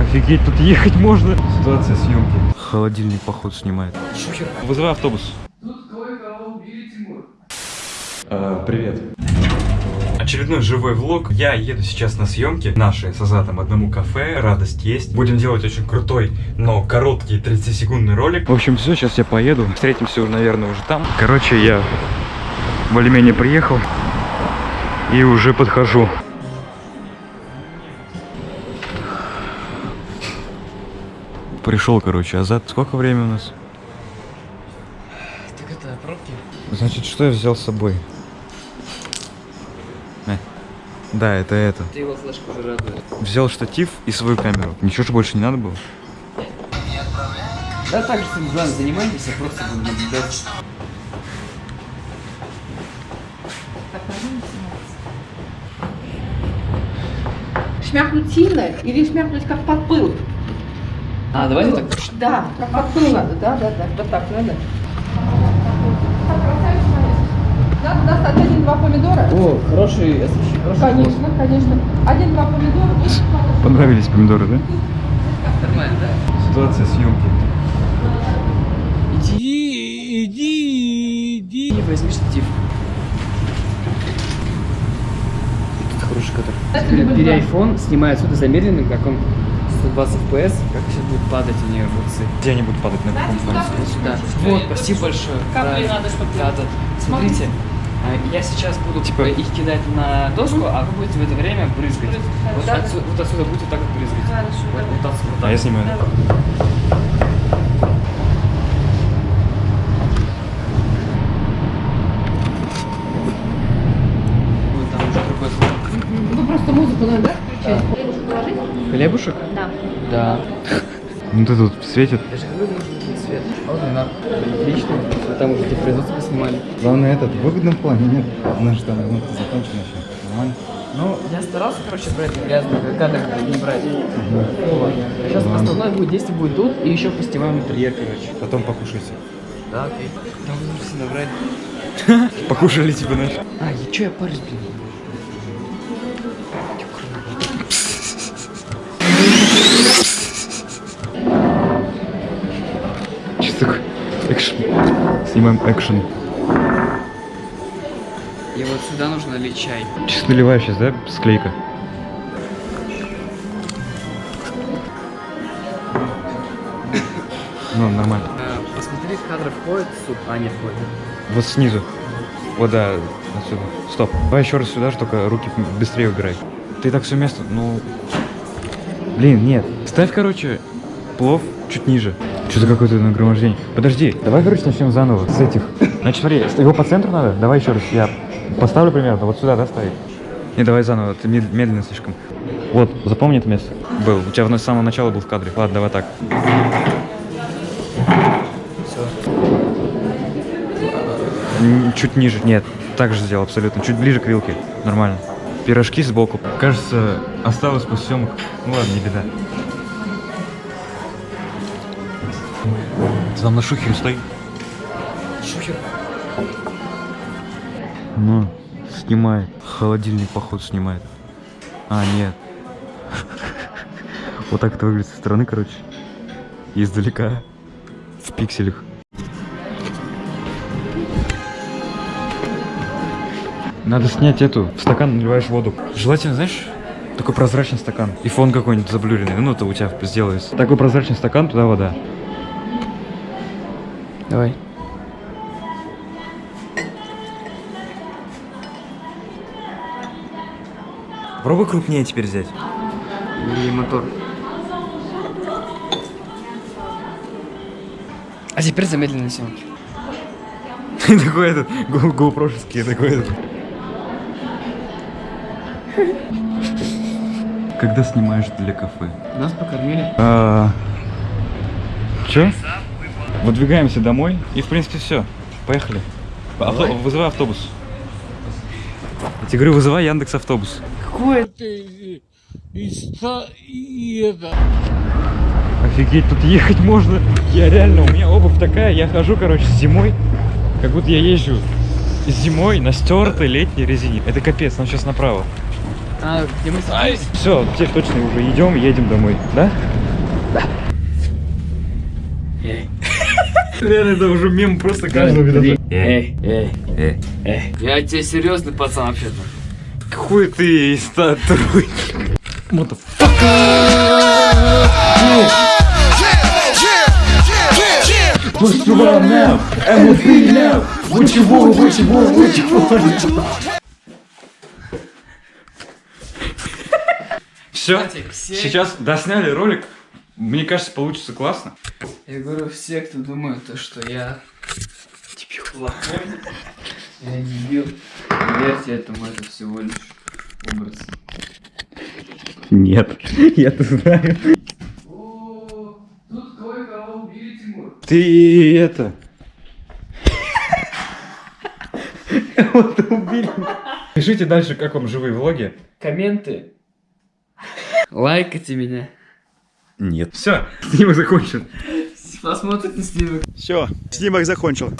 Офигеть, тут ехать можно. Ситуация съемки. Холодильник, походу, снимает. Шухер. Вызывай автобус. А, привет. Очередной живой влог. Я еду сейчас на съемки наши с Азатом одному кафе. Радость есть. Будем делать очень крутой, но короткий 30-секундный ролик. В общем, все, сейчас я поеду. Встретимся, уже, наверное, уже там. Короче, я более-менее приехал и уже подхожу. Пришел, короче, Азат. Сколько времени у нас? Так это пробки? Значит, что я взял с собой? Э, Да, это это. Ты его флешку уже радует. Взял штатив и свою камеру. Ничего же больше не надо было? Да так же делом занимайтесь, я просто буду наблюдать. Шмякнуть сильно или шмякнуть как под пыл? А, давайте так. Да, как надо, да, да, да, вот так надо. Надо достать один-два помидора. О, хороший, хороший Конечно, конечно. Один-два помидора. и Понравились помидоры, да? Нормально, да? Ситуация съемки. Иди, иди, иди. И возьми штатив. Тут хороший кадр. Не Бери iPhone, снимай отсюда замедленным, как он 120 FPS, как сейчас будет падать у нее огурцы. Где они будут падать на каком фоне? Вот сюда. Вот, спасибо большое. Капли Да, надо, чтоб- Да, да. Смотрите, а, я сейчас буду Типа- типа их кидать на доску, а вы будете в это время брызгать. Брызгать, Вот, да? отсюда, вот отсюда будете так вот брызгать. Хорошо, Вот, вот отсюда, вот А я снимаю. да? Вот там уже другой звук. Просто музыку надо, да, включать? Положить? Хлебушек? Да. Да. Ну ты тут светит. Даже нужен цвет. Вот она. Отлично. Вы там уже эти производства снимали. Главное этот, в выгодном плане, нет? У нас же там ремонт закончен еще. Нормально? Ну, я старался, короче, брать грязные кадры не брать. Вот. Сейчас основное будет действие будет тут, и еще поснимаем интерьер, короче. Потом покушайте. Да, окей. Там нужно набрать. Покушали тебе наш. А, я чё я парюсь, блин? Снимаем экшен. И вот сюда нужно лить чай. Чисто наливаю сейчас, да, склейка? Ну, нормально. Э, Посмотри, в кадр входит суп, а не входит. Вот снизу. Вот, да, отсюда. Стоп. Давай еще раз сюда, только руки быстрее убирай. Ты так все место, ну... Блин, нет. Ставь, короче, плов чуть ниже. Что-то какое-то нагромождение. Подожди, давай, короче, начнем заново с этих. Значит, смотри, его по центру надо? Давай еще раз. Я поставлю примерно, вот сюда, да, ставить? Не, давай заново, ты мед- медленно слишком. Вот, запомни это место. Был. У тебя в- с самого начала был в кадре. Ладно, давай так. Н- Чуть ниже. Нет, так же сделал абсолютно. Чуть ближе к вилке. Нормально. Пирожки сбоку. Кажется, осталось после съемок. Ну ладно, не беда. Ты там на шухере стоит. Шухер. Ну, снимает. Холодильник, походу, снимает. А, нет. Вот так это выглядит со стороны, короче. Издалека. В пикселях. Надо снять эту. В стакан наливаешь воду. Желательно, знаешь, такой прозрачный стакан. И фон какой-нибудь заблюренный. Ну, это у тебя сделается. Такой прозрачный стакан, туда вода. Давай. Пробуй крупнее теперь взять. И мотор. А теперь замедленная съемки. Такой этот, гоупрошеский такой этот. Когда снимаешь для кафе? Нас покормили. А, Че? Выдвигаемся домой и в принципе все. Поехали. Авто- Вызывай автобус. Я тебе говорю, вызывай Яндекс автобус. Какой ты и это. Офигеть, тут ехать можно. Я реально, у меня обувь такая, я хожу, короче, зимой, как будто я езжу зимой на стертой летней резине. Это капец, нам сейчас направо. А, где мы собрались? Все, теперь точно уже идем, едем домой, да? Эй, Реально, это уже мем просто каждого видоса. эй, эй, Эй. эй. Я тебе серьезный пацан вообще-то. Хуй ты, статуй. Все, Кстати, все- сейчас досняли ролик. Мне кажется, получится классно. Я говорю, все, кто думает, то, что я дебил плохой, я дебил, не верьте этому, это всего лишь образ. Нет, я-то знаю. О, тут кое-кого убили, Тимур. Ты это... Кого-то убили. Пишите дальше, как вам живые влоги. Комменты. Лайкайте меня. Нет. Все, снимок закончен. Посмотрите снимок. Все, снимок закончил.